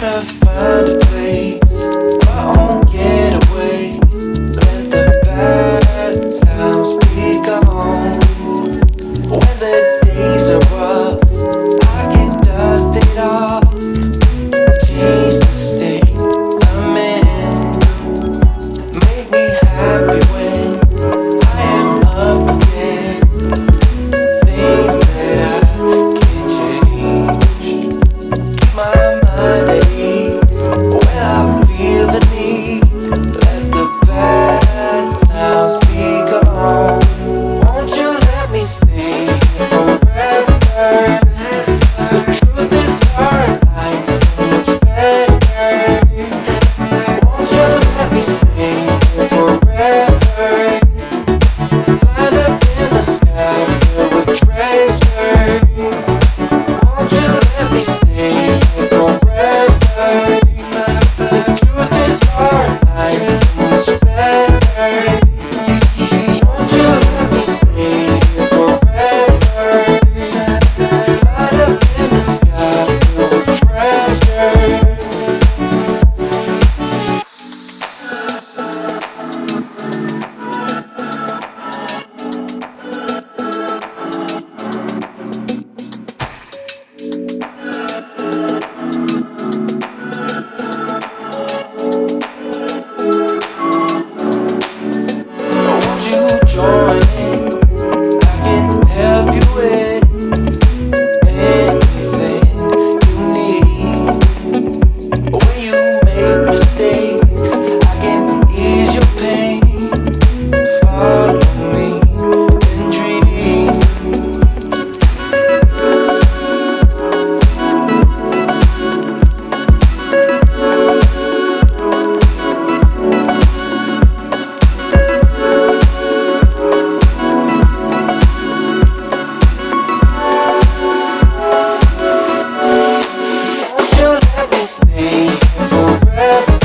gotta find a way. forever.